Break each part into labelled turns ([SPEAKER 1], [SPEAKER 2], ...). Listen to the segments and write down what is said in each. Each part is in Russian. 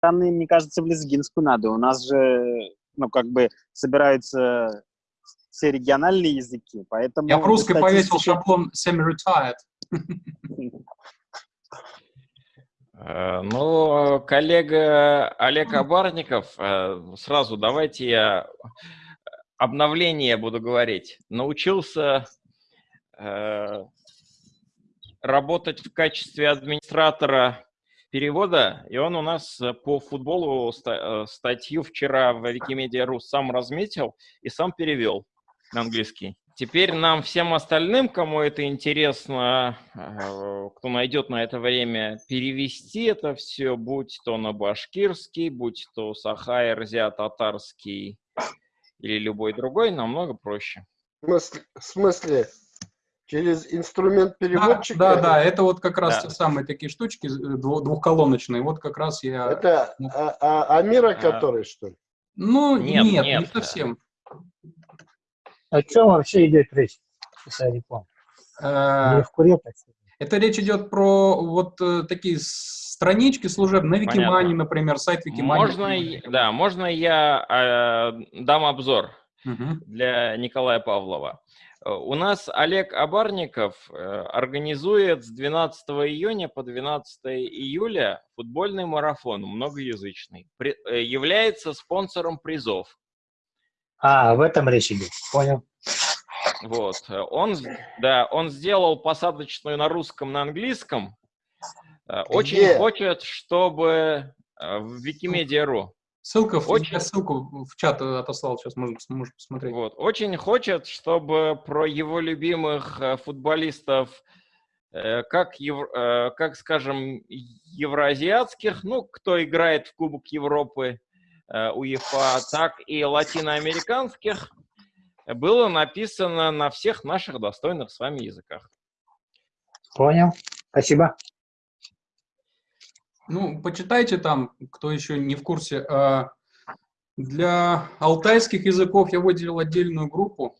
[SPEAKER 1] стороны, мне кажется, в лезгинскую надо. У нас же, ну, как бы собираются все региональные языки, поэтому...
[SPEAKER 2] Я в русской повесил шаблон semi-retired.
[SPEAKER 3] Э, ну, коллега Олег Абарников, э, сразу давайте я обновление буду говорить. Научился э, работать в качестве администратора перевода, и он у нас по футболу статью вчера в Wikimedia.ru сам разметил и сам перевел на английский. Теперь нам всем остальным, кому это интересно, э, кто найдет на это время, перевести это все, будь то на башкирский, будь то сахай, рзя, татарский или любой другой, намного проще.
[SPEAKER 4] В смысле? В смысле? Через инструмент переводчика?
[SPEAKER 2] Да, да, да, это вот как раз да. те самые такие штучки э, двухколоночные. Вот как раз я...
[SPEAKER 4] Это а, а, Амира, а, который, что ли?
[SPEAKER 2] Ну, нет, нет, нет не совсем.
[SPEAKER 5] О чем вообще идет речь, если Не
[SPEAKER 2] в куре, Это речь идет про вот э, такие странички служебные, на Викимане, например, сайт Викимани.
[SPEAKER 3] Можно, да, можно я э, дам обзор угу. для Николая Павлова. Э, у нас Олег Абарников э, организует с 12 июня по 12 июля футбольный марафон многоязычный. При, является спонсором призов.
[SPEAKER 5] А, в этом речь идет. Понял.
[SPEAKER 3] Вот. Он, да, он сделал посадочную на русском, на английском. Э, очень Где? хочет, чтобы э, в Wikimedia.ru.
[SPEAKER 2] Ссылка, очень... я ссылку в чат отослал, сейчас можно, можно посмотреть.
[SPEAKER 3] Вот. Очень хочет, чтобы про его любимых э, футболистов, как, ев... как скажем, евроазиатских, ну, кто играет в Кубок Европы, Э, УЕФА, так и латиноамериканских было написано на всех наших достойных с вами языках.
[SPEAKER 5] Понял. Спасибо.
[SPEAKER 2] Ну, почитайте там, кто еще не в курсе. А, для алтайских языков я выделил отдельную группу.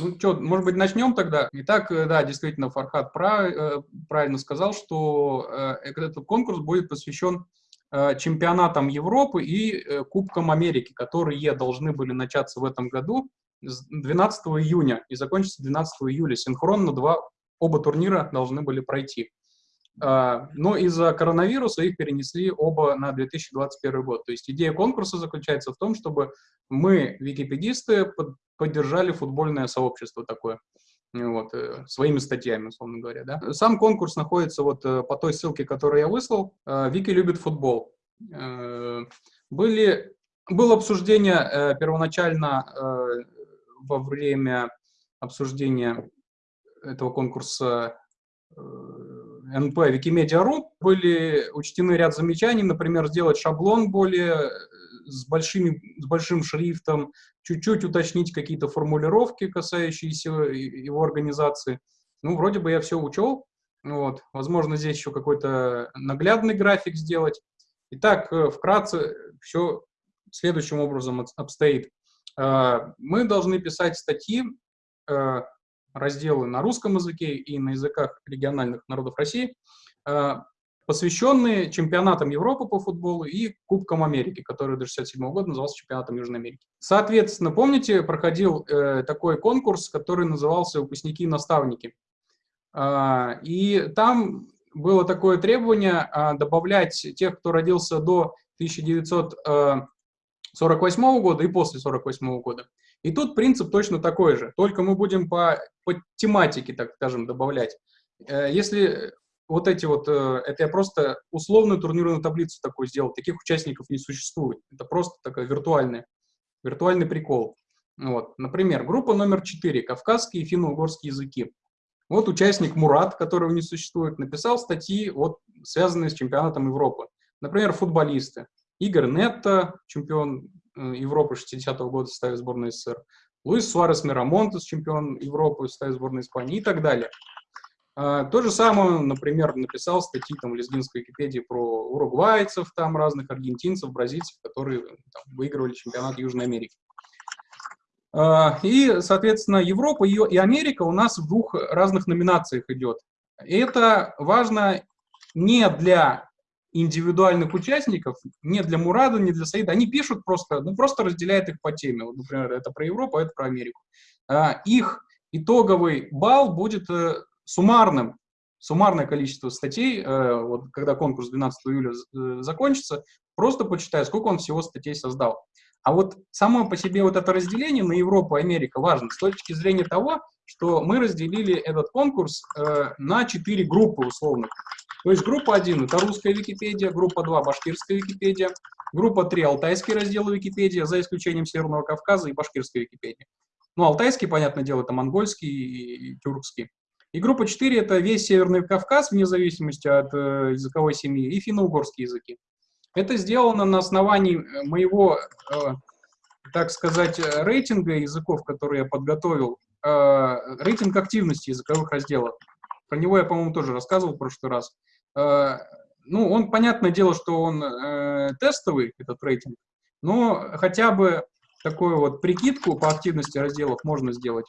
[SPEAKER 2] Ну что, может быть, начнем тогда? Итак, э, да, действительно, Фархат э, правильно сказал, что этот конкурс будет посвящен Э, чемпионатом Европы и э, Кубком Америки, которые должны были начаться в этом году 12 июня и закончиться 12 июля. Синхронно два, оба турнира должны были пройти. Э, но из-за коронавируса их перенесли оба на 2021 год. То есть идея конкурса заключается в том, чтобы мы, википедисты, поддержали футбольное сообщество такое вот, э, своими статьями, условно говоря. Да? Сам конкурс находится вот э, по той ссылке, которую я выслал. Э, Вики любит футбол. Были, было обсуждение первоначально во время обсуждения этого конкурса НП Wikimedia.ru были учтены ряд замечаний, например, сделать шаблон более с, большими, с большим шрифтом, чуть-чуть уточнить какие-то формулировки, касающиеся его организации. Ну, вроде бы я все учел. Вот. Возможно, здесь еще какой-то наглядный график сделать. Итак, э, вкратце все следующим образом обстоит. Э, мы должны писать статьи, э, разделы на русском языке и на языках региональных народов России, посвященные чемпионатам Европы по футболу и Кубкам Америки, который до 67 года назывался чемпионатом Южной Америки. Соответственно, помните, проходил э, такой конкурс, который назывался «Выпускники и наставники». Э, и там было такое требование э, добавлять тех, кто родился до 1948 э, года и после 1948 года. И тут принцип точно такой же, только мы будем по, по тематике, так скажем, добавлять. Э, если вот эти вот, э, это я просто условную турнирную таблицу такую сделал, таких участников не существует. Это просто такой виртуальный, виртуальный прикол. Вот. Например, группа номер 4, кавказские и финно-угорские языки. Вот участник Мурат, которого не существует, написал статьи, вот, связанные с чемпионатом Европы. Например, футболисты. Игорь Нетто, чемпион э, Европы 60-го года в составе сборной СССР. Луис Суарес Мирамонтес, чемпион Европы в сборной Испании и так далее. А, то же самое, например, написал статьи там, в лезгинской Википедии про уругвайцев, там разных аргентинцев, бразильцев, которые там, выигрывали чемпионат Южной Америки. А, и, соответственно, Европа и Америка у нас в двух разных номинациях идет. И это важно не для индивидуальных участников, не для Мурада, не для Саида, они пишут просто, ну, просто разделяют их по теме. Вот, например, это про Европу, а это про Америку. А, их итоговый балл будет э, суммарным, суммарное количество статей, э, вот, когда конкурс 12 июля э, закончится, просто почитаю, сколько он всего статей создал. А вот само по себе вот это разделение на Европу и Америку важно с точки зрения того, что мы разделили этот конкурс э, на четыре группы условных. То есть группа 1 – это русская Википедия, группа 2 – башкирская Википедия, группа 3 – алтайский раздел Википедия, за исключением Северного Кавказа и башкирская Википедия. Ну, алтайский, понятное дело, это монгольский и тюркский. И группа 4 – это весь Северный Кавказ, вне зависимости от э, языковой семьи, и финно-угорские языки. Это сделано на основании э, моего, э, так сказать, рейтинга языков, которые я подготовил, рейтинг активности языковых разделов. Про него я, по-моему, тоже рассказывал в прошлый раз. Э, ну, он, понятное дело, что он э, тестовый, этот рейтинг, но хотя бы такую вот прикидку по активности разделов можно сделать.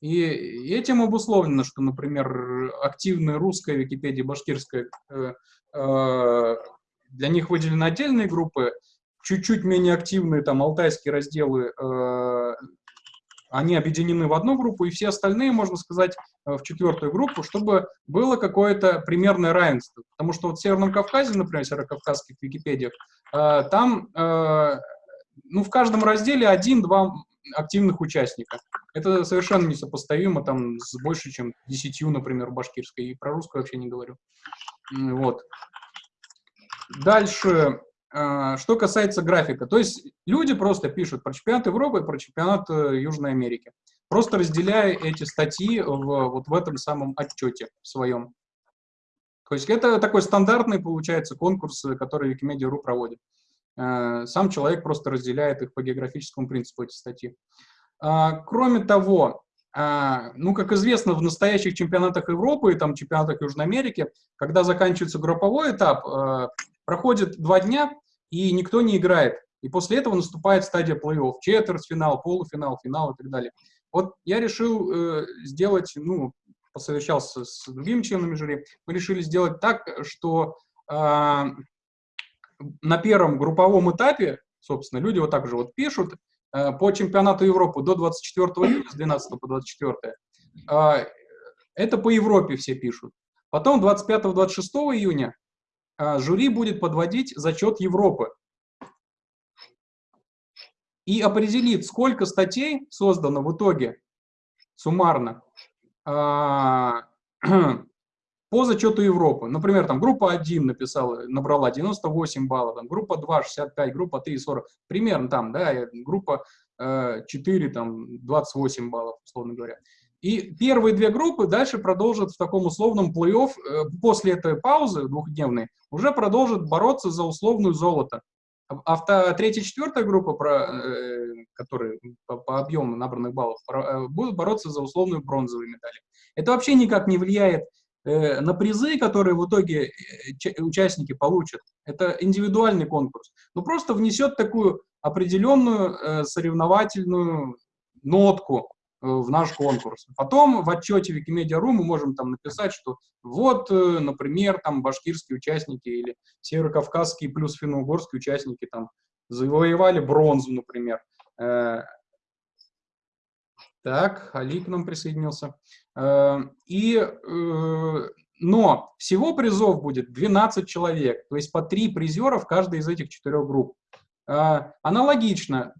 [SPEAKER 2] И этим обусловлено, что, например, активная русская Википедия, башкирская, э, для них выделены отдельные группы, чуть-чуть менее активные, там, алтайские разделы, они объединены в одну группу, и все остальные, можно сказать, в четвертую группу, чтобы было какое-то примерное равенство. Потому что вот в Северном Кавказе, например, в северокавказских Википедиях, там ну, в каждом разделе один-два активных участника. Это совершенно несопоставимо там с больше, чем десятью, например, башкирской. И про русскую вообще не говорю. Вот. Дальше, что касается графика. То есть люди просто пишут про чемпионат Европы про чемпионат э, Южной Америки. Просто разделяя эти статьи в, вот в этом самом отчете своем. То есть это такой стандартный, получается, конкурс, который Wikimedia.ru проводит. Э, сам человек просто разделяет их по географическому принципу, эти статьи. А, кроме того, а, ну, как известно, в настоящих чемпионатах Европы и там чемпионатах Южной Америки, когда заканчивается групповой этап, э, проходит два дня, и никто не играет. И после этого наступает стадия плей-офф, четвертьфинал, полуфинал, финал и так далее. Вот я решил э, сделать, ну, посовещался с другими членами жюри, мы решили сделать так, что а, на первом групповом этапе, собственно, люди вот так же вот пишут, э, по чемпионату Европы до 24 июля, с 12 по 24, э, это по Европе все пишут. Потом 25-26 июня э, жюри будет подводить зачет Европы и определит, сколько статей создано в итоге суммарно по зачету Европы. Например, там группа 1 написала, набрала 98 баллов, там, группа 2 65, группа 3 40, примерно там, да, группа э, 4 там 28 баллов, условно говоря. И первые две группы дальше продолжат в таком условном плей-офф, э, после этой паузы двухдневной, уже продолжат бороться за условную золото. А, третья и четвертая группа, э, которые по, объему набранных баллов, э, будут бороться за условную бронзовую медаль. Это вообще никак не влияет на призы, которые в итоге участники получат. Это индивидуальный конкурс. Но просто внесет такую определенную соревновательную нотку в наш конкурс. Потом в отчете Wikimedia.ru мы можем там написать, что вот, например, там башкирские участники или северокавказские плюс финно-угорские участники там завоевали бронзу, например. Так, Али к нам присоединился. Э, и, э, но всего призов будет 12 человек, то есть по 3 призера в каждой из этих четырех групп. Э, аналогично,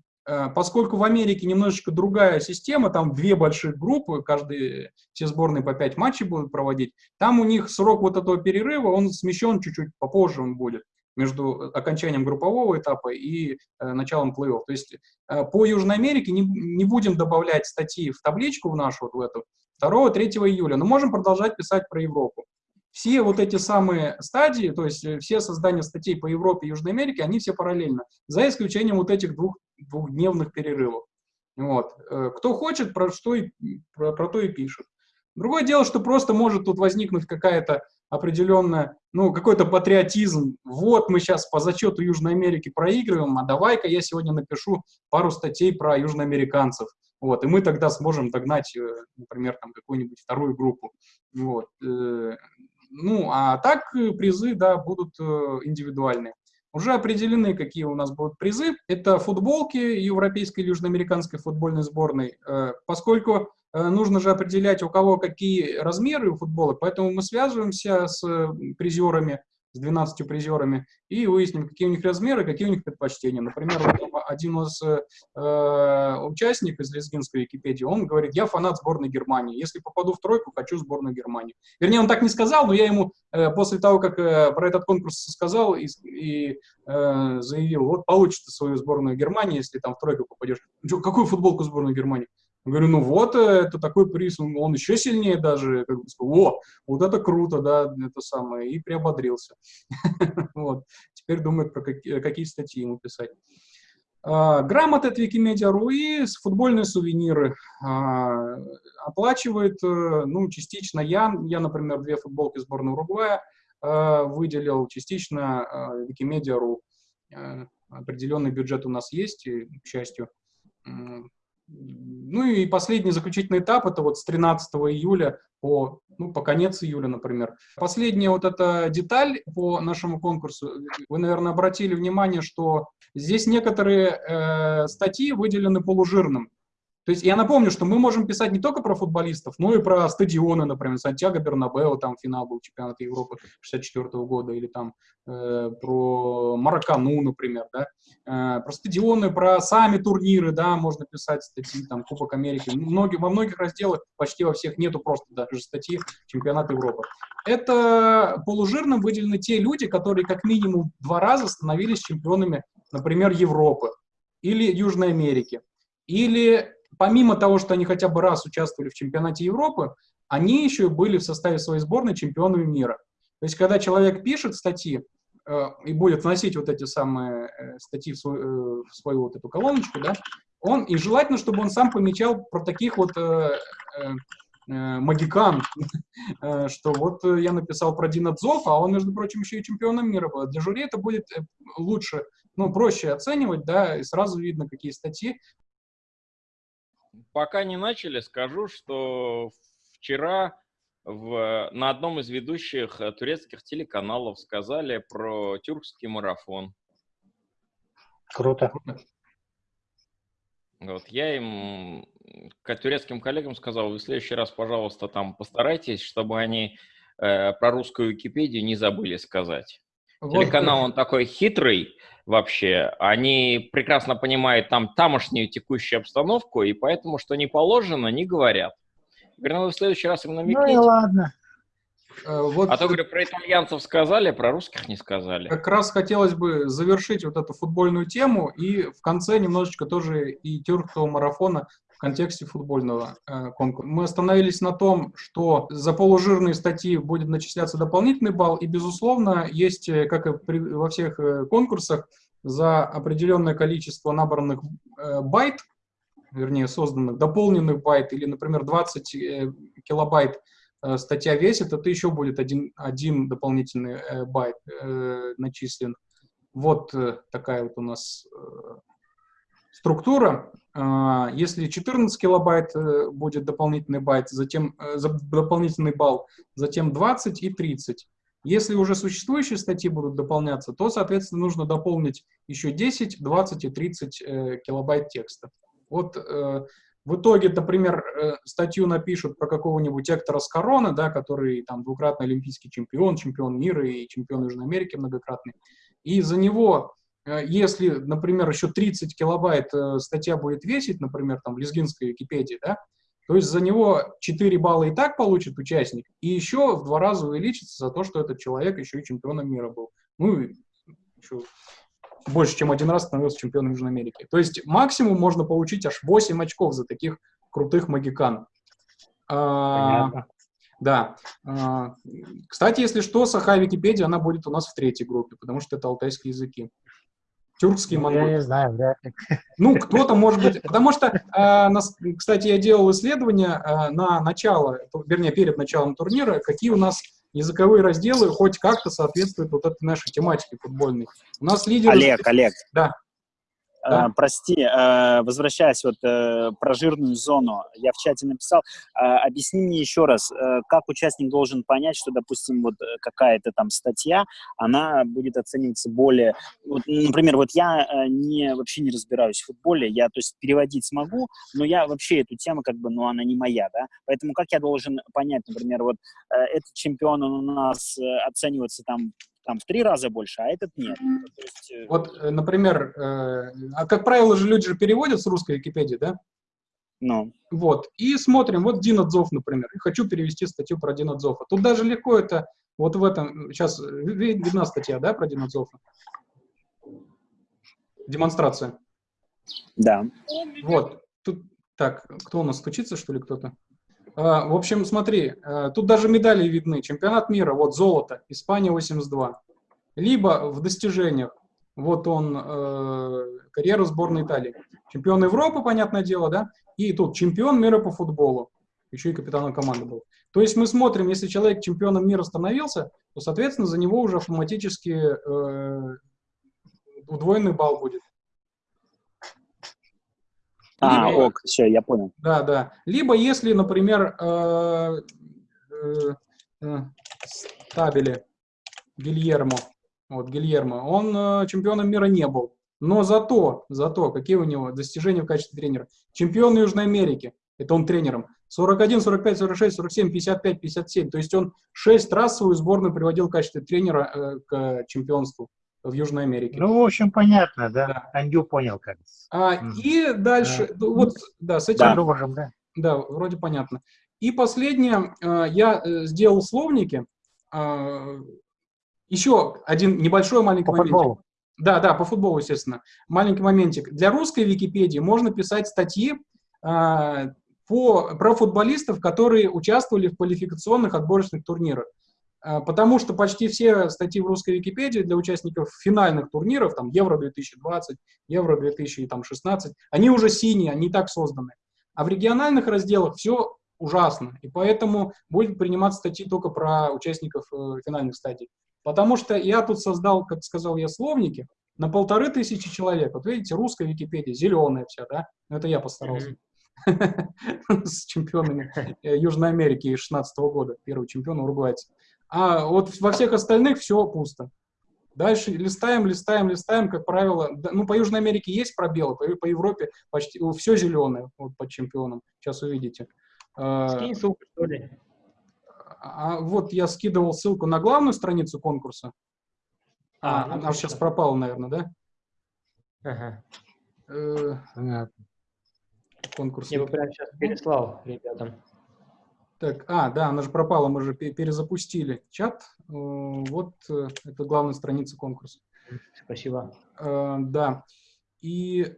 [SPEAKER 2] поскольку в Америке немножечко другая система, там две больших группы, каждые, все сборные по 5 матчей будут проводить, там у них срок вот этого перерыва, он смещен чуть-чуть, попозже он будет между окончанием группового этапа и э, началом плей-офф. То есть э, по Южной Америке не, не будем добавлять статьи в табличку в нашу, вот в эту, 2-3 июля, но можем продолжать писать про Европу. Все вот эти самые стадии, то есть э, все создания статей по Европе и Южной Америке, они все параллельно, за исключением вот этих двух, двухдневных перерывов. Вот. Э, кто хочет, про, что и, про, про то и пишет. Другое дело, что просто может тут возникнуть какая-то определенная, ну, какой-то патриотизм. Вот мы сейчас по зачету Южной Америки проигрываем, а давай-ка я сегодня напишу пару статей про южноамериканцев. Вот, и мы тогда сможем догнать, э, например, там какую-нибудь вторую группу. Вот. Э, Ну, а так призы, да, будут индивидуальные. Уже определены, какие у нас будут призы. Это футболки Европейской и Южноамериканской футбольной сборной. Э, Поскольку э, нужно же определять, у кого какие размеры у футболок, поэтому мы связываемся с призерами, с 12 призерами, и выясним, какие у них размеры, какие у них предпочтения. Например, один из э, участников из лезгинской Википедии, он говорит, я фанат сборной Германии. Если попаду в тройку, хочу сборную Германии. Вернее, он так не сказал, но я ему э, после того, как э, про этот конкурс сказал и, и э, заявил, вот получишь ты свою сборную Германии, если там в тройку попадешь. «Ну чё, какую футболку сборную Германии? Говорю, ну вот, э, это такой приз, он, он еще сильнее даже, как бы, о, вот это круто, да, это самое, и приободрился. Вот, теперь думает, про какие, какие статьи ему писать. А, Грамоты от Wikimedia.ru и футбольные сувениры а, оплачивает, э, ну, частично я, я, например, две футболки сборной Уругвая выделил, частично Wikimedia.ru. Э, Определенный бюджет у нас есть, к счастью. Ну и последний заключительный этап, это вот с 13 июля по, ну, по конец июля, например. Последняя вот эта деталь по нашему конкурсу, вы, наверное, обратили внимание, что здесь некоторые э, статьи выделены полужирным. То есть я напомню, что мы можем писать не только про футболистов, но и про стадионы, например, Сантьяго Бернабео, там финал был чемпионата Европы 64 года, или там э, про Маракану, например, да, Э, про стадионы, про сами турниры, да, можно писать статьи, там, Кубок Америки. Многие, во многих разделах, почти во всех, нету просто даже статьи чемпионат Европы. Это полужирным выделены те люди, которые как минимум два раза становились чемпионами, например, Европы или Южной Америки. Или помимо того, что они хотя бы раз участвовали в чемпионате Европы, они еще и были в составе своей сборной чемпионами мира. То есть, когда человек пишет статьи э, и будет вносить вот эти самые э, статьи в свою, э, в свою вот эту колоночку, да, он, и желательно, чтобы он сам помечал про таких вот э, э, э, магикан, э, что вот я написал про Дина Дзофа, а он, между прочим, еще и чемпионом мира был. Для жюри это будет лучше, ну, проще оценивать, да, и сразу видно, какие статьи.
[SPEAKER 3] Пока не начали, скажу, что вчера в, на одном из ведущих э, турецких телеканалов сказали про тюркский марафон.
[SPEAKER 5] Круто.
[SPEAKER 3] Вот, я им, к турецким коллегам сказал, вы в следующий раз, пожалуйста, там постарайтесь, чтобы они э, про русскую Википедию не забыли сказать.
[SPEAKER 2] Вот,
[SPEAKER 3] Телеканал, он такой хитрый вообще, они прекрасно понимают там тамошнюю текущую обстановку, и поэтому, что не положено, не говорят. Говорю, ну вы в следующий раз им
[SPEAKER 5] Ну и
[SPEAKER 3] намекните.
[SPEAKER 5] ладно.
[SPEAKER 2] э, вот
[SPEAKER 3] А то, говорю, про итальянцев сказали, про русских не сказали.
[SPEAKER 2] как раз хотелось бы завершить вот эту футбольную тему и в конце немножечко тоже и тюркского марафона в контексте футбольного э, конкурса. Мы остановились на том, что за полужирные статьи будет начисляться дополнительный балл, и, безусловно, есть, э, как и при- во всех э, конкурсах, за определенное количество набранных э, байт, вернее, созданных, дополненных байт, или, например, 20 э, килобайт э, статья весит, это еще будет один, один дополнительный э, байт э, начислен. Вот э, такая вот у нас э, структура. А, Если 14 килобайт э, будет дополнительный байт, затем э, дополнительный балл, затем 20 и 30. Если уже существующие статьи будут дополняться, то, соответственно, нужно дополнить еще 10, 20 и 30 э, килобайт текста. Вот в итоге, например, статью напишут про какого-нибудь Эктора Скорона, да, который там двукратный олимпийский чемпион, чемпион мира и чемпион Южной Америки многократный. И за него, если, например, еще 30 килобайт э, статья будет весить, например, там в лезгинской Википедии, да, то есть за него 4 балла и так получит участник, и еще в два раза увеличится за то, что этот человек еще и чемпионом мира был. Ну, и еще больше, чем один раз становился чемпионом Южной Америки. То есть максимум можно получить аж 8 очков за таких крутых магикан. А,
[SPEAKER 5] Понятно.
[SPEAKER 2] да. А, Кстати, если что, Саха Википедия, она будет у нас в третьей группе, потому что это алтайские языки. Тюркский,
[SPEAKER 5] Ну, Я
[SPEAKER 2] монгольский.
[SPEAKER 5] не знаю, вряд ли.
[SPEAKER 2] Ну, кто-то может быть, потому что, э, нас- кстати, я делал исследование э, на начало, вернее, перед началом турнира, какие у нас языковые разделы хоть как-то соответствуют вот этой нашей тематике футбольной. У нас лидеры...
[SPEAKER 1] Олег, Олег.
[SPEAKER 2] Да. Да.
[SPEAKER 1] Э, прости, э, возвращаясь вот э, про жирную зону, я в чате написал, объясни мне еще раз, как участник должен понять, что, допустим, вот какая-то там статья, она будет оцениваться более, вот, например, вот я не вообще не разбираюсь в футболе, я, то есть, переводить смогу, но я вообще эту тему как бы, ну, она не моя, да, поэтому как я должен понять, например, вот этот чемпион он у нас оценивается там там в три раза больше, а этот нет. То есть, э,
[SPEAKER 2] Вот, э, например, э, а как правило же люди же переводят с русской Википедии, да?
[SPEAKER 1] ну,
[SPEAKER 2] Вот, и смотрим, вот Дина Дзов, например, и хочу перевести статью про Дина Дзофа. Тут даже легко это, вот в этом, сейчас видна статья, да, про Дина Дзофа? Демонстрация.
[SPEAKER 1] да.
[SPEAKER 2] Вот, тут, так, кто у нас стучится, что ли, кто-то? А, в общем, смотри, а, тут даже медали видны. Чемпионат мира, вот золото, Испания 82. Либо в достижениях, вот он, э, карьера сборной Италии. Чемпион Европы, понятное дело, да? И тут чемпион мира по футболу. Еще и капитаном команды был. То есть мы смотрим, если человек чемпионом мира становился, то, соответственно, за него уже автоматически э, удвоенный балл будет.
[SPEAKER 1] А,
[SPEAKER 2] Либо-
[SPEAKER 1] ок, все, я понял.
[SPEAKER 2] Да, да. Либо если, например, э, э, э, Стабили, Гильермо, вот Гильермо, он э, чемпионом мира не был. Но зато, зато, какие у него достижения в качестве тренера? Чемпион Южной Америки, это он тренером. 41, 45, 46, 47, 55, 57. То есть он 6 раз свою сборную приводил в качестве тренера э, к чемпионству в Южной Америке.
[SPEAKER 5] Ну, в общем, понятно, да.
[SPEAKER 2] Да.
[SPEAKER 5] Андю понял как.
[SPEAKER 2] А,
[SPEAKER 5] Мгм.
[SPEAKER 2] и дальше, ну, вот, да, с этим
[SPEAKER 5] Продолжим, да.
[SPEAKER 2] Да, вроде понятно. И последнее, э, я э, сделал словники. э, Еще один небольшой маленький
[SPEAKER 5] По
[SPEAKER 2] моментик.
[SPEAKER 5] футболу.
[SPEAKER 2] Да, да, по футболу, естественно. Маленький моментик. Для русской Википедии можно писать статьи э, по, про футболистов, которые участвовали в квалификационных отборочных турнирах. Э, Потому что почти все статьи в русской Википедии для участников финальных турниров, там Евро-2020, Евро-2016, они уже синие, они и так созданы. А в региональных разделах все ужасно. И поэтому будет приниматься статьи только про участников э, финальных стадий. Потому что я тут создал, как сказал я, словники на полторы тысячи человек. Вот видите, русская Википедия, зеленая вся, да? Ну, Это я постарался. С чемпионами э, Южной Америки 16 года, первый чемпион уругвайцы. А вот во всех остальных все пусто. Дальше листаем, листаем, листаем, как правило. Ну, по Южной Америке есть пробелы, по, по Европе почти все зеленое вот, по чемпионам. Сейчас увидите. А,
[SPEAKER 6] Скинь ссылку, что ли.
[SPEAKER 2] а вот я скидывал ссылку на главную страницу конкурса. А,
[SPEAKER 6] А, ну,
[SPEAKER 2] она сейчас пропала, наверное, да?
[SPEAKER 6] Ага.
[SPEAKER 2] Э,
[SPEAKER 5] Понятно.
[SPEAKER 2] конкурс.
[SPEAKER 6] Я бы прямо сейчас переслал ребятам.
[SPEAKER 2] Так, а, да, она же пропала, мы же пе- перезапустили чат. Э, Вот э, это главная страница конкурса.
[SPEAKER 6] Спасибо.
[SPEAKER 2] Э, Да. И,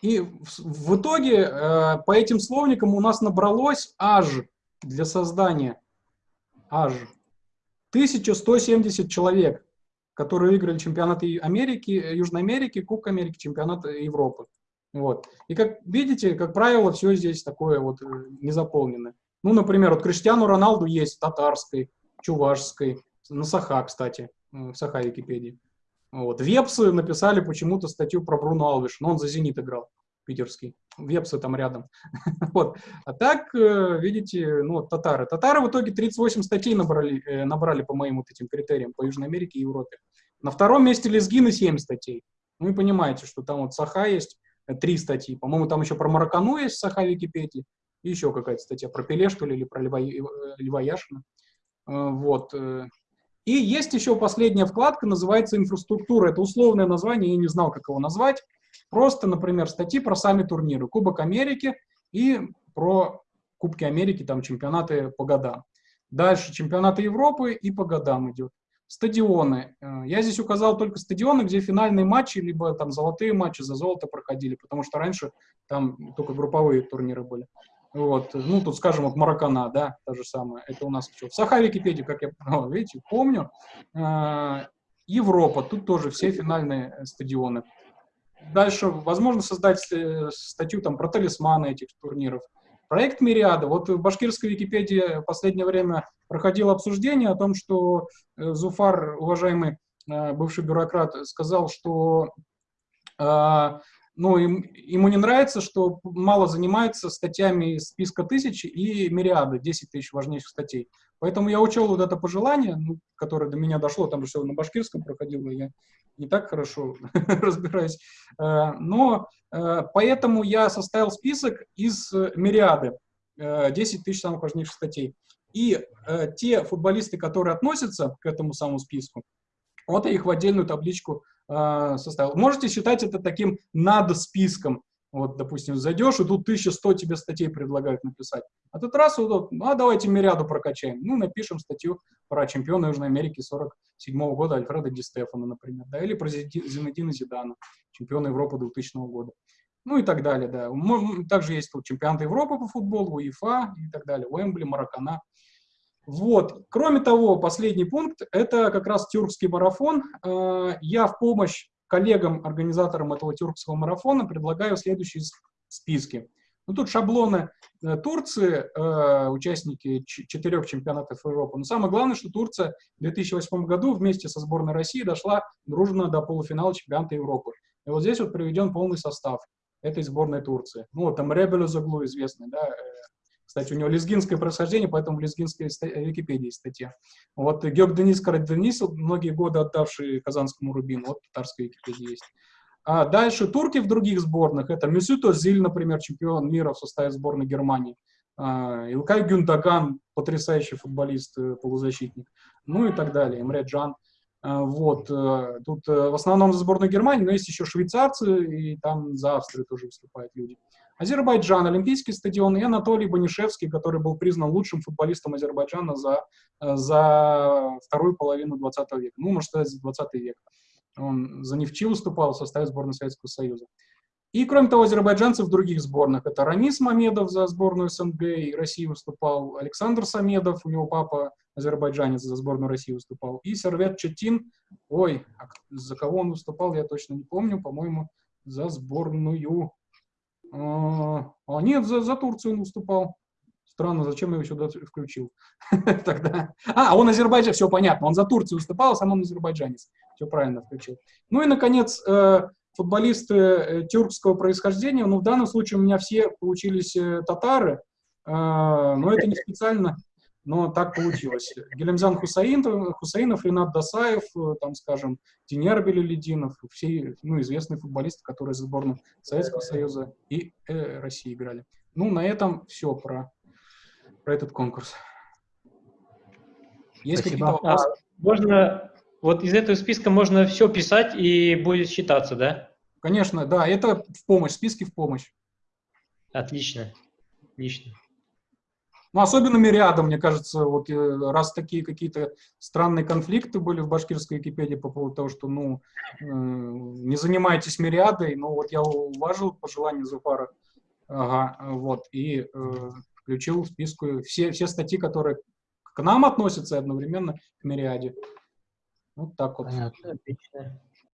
[SPEAKER 2] и в, итоге по этим словникам у нас набралось аж для создания аж 1170 человек, которые выиграли чемпионаты Америки, Южной Америки, Кубок Америки, чемпионат Европы. Вот. И как видите, как правило, все здесь такое вот э, незаполненное. Ну, например, вот Криштиану Роналду есть в татарской, чувашской, на Саха, кстати, в Саха Википедии. Вот. Вепсы написали почему-то статью про Бруно Алвиш, но он за «Зенит» играл, питерский. Вепсы там рядом. вот. А так, э, видите, ну, татары. Татары в итоге 38 статей набрали, э, набрали по моим вот этим критериям, по Южной Америке и Европе. На втором месте лезгины 7 статей. Ну, вы понимаете, что там вот Саха есть, три статьи. По-моему, там еще про Маракану есть в Саха Википедии. И еще какая-то статья про Пеле, что ли, или про Льва, э, Льва Яшина. Э, Вот. э. И есть еще последняя вкладка, называется «Инфраструктура». Это условное название, я не знал, как его назвать. Просто, например, статьи про сами турниры. Кубок Америки и про Кубки Америки, там чемпионаты по годам. Дальше чемпионаты Европы и по годам идет. Стадионы. Э, Я здесь указал только стадионы, где финальные матчи, либо там золотые матчи за золото проходили, потому что раньше там только групповые турниры были. Вот, ну, тут, скажем, вот Маракана, да, та же самая. Это у нас что? В Саха Википедии, как я, видите, помню. А, Европа, тут тоже все финальные э, стадионы. Дальше, возможно, создать э, статью там про талисманы этих турниров. Проект Мириада. Вот в башкирской Википедии в последнее время проходило обсуждение о том, что э, Зуфар, уважаемый, э, бывший бюрократ, сказал, что э, ну, ему не нравится, что мало занимается статьями из списка тысяч и мириады, 10 тысяч важнейших статей. Поэтому я учел вот это пожелание, ну, которое до меня дошло, там же все на башкирском проходило, я не так хорошо разбираюсь. Но поэтому я составил список из мириады, 10 тысяч самых важнейших статей. И те футболисты, которые относятся к этому самому списку, вот я их в отдельную табличку э, составил. Можете считать это таким над списком. Вот, допустим, зайдешь, и тут 1100 тебе статей предлагают написать. А тут раз, вот, ну, а давайте мириаду прокачаем. Ну, напишем статью про чемпиона Южной Америки 47 -го года Альфреда Ди Стефана, например, да, или про Зинедина Зидана, чемпиона Европы 2000 -го года. Ну и так далее, да. Также есть тут чемпионаты Европы по футболу, УЕФА и так далее, Уэмбли, Маракана. Вот. Кроме того, последний пункт – это как раз тюркский марафон. Э, я в помощь коллегам-организаторам этого тюркского марафона предлагаю следующие списки. Ну, тут шаблоны э, Турции, э, участники четырех чемпионатов Европы. Но самое главное, что Турция в 2008 году вместе со сборной России дошла дружно до полуфинала чемпионата Европы. И вот здесь вот приведен полный состав этой сборной Турции. Ну, вот там Ребелю Заглу известный, да, кстати, у него лезгинское происхождение, поэтому в лезгинской Википедии есть статья. Вот Георг Денис Караденис, многие годы отдавший казанскому Рубину, вот татарская Википедия есть. А дальше турки в других сборных. Это Месют Озиль, например, чемпион мира в составе сборной Германии. А, Илкай Гюндаган, потрясающий футболист, э, полузащитник. Ну и так далее. Эмре Джан. А, вот. Э, тут э, в основном за сборную Германии, но есть еще швейцарцы, и там за Австрию тоже выступают люди. Азербайджан, Олимпийский стадион и Анатолий Банишевский, который был признан лучшим футболистом Азербайджана за, э, за вторую половину 20 века. Ну, можно сказать, за 20 век. Он за Нефчи выступал в составе сборной Советского Союза. И, кроме того, азербайджанцы в других сборных. Это Рамис Мамедов за сборную СНГ и России выступал, Александр Самедов, у него папа азербайджанец за сборную России выступал, и Сервет Четин, ой, а за кого он выступал, я точно не помню, по-моему, за сборную а, а, нет, за, за Турцию он выступал. Странно, зачем я его сюда включил тогда? А, он Азербайджан, все понятно, он за Турцию выступал, а сам он азербайджанец. Все правильно включил. Ну и, наконец, э, футболисты э, тюркского происхождения, ну, в данном случае у меня все получились э, татары, но это не специально, но так получилось. Гелемзян Хусаинов, Хусаинов, Ренат Дасаев, э, там, скажем, Тинер Белелединов, все ну, известные футболисты, которые за сборную Советского Союза и э, России играли. Ну, на этом все про, про этот конкурс. Есть какие-то вопросы?
[SPEAKER 6] А, можно, вот из этого списка можно все писать и будет считаться, да?
[SPEAKER 2] Конечно, да, это в помощь, списки в помощь.
[SPEAKER 6] Отлично, отлично.
[SPEAKER 2] Ну, особенно рядом, мне кажется, вот э, раз такие какие-то странные конфликты были в башкирской Википедии по поводу того, что, ну, э, не занимайтесь мириадой, ну, вот я уважил пожелание Зуфара, ага, вот, и э, включил в списку все, все статьи, которые к нам относятся одновременно к мириаде. Вот так вот.
[SPEAKER 6] Понятно.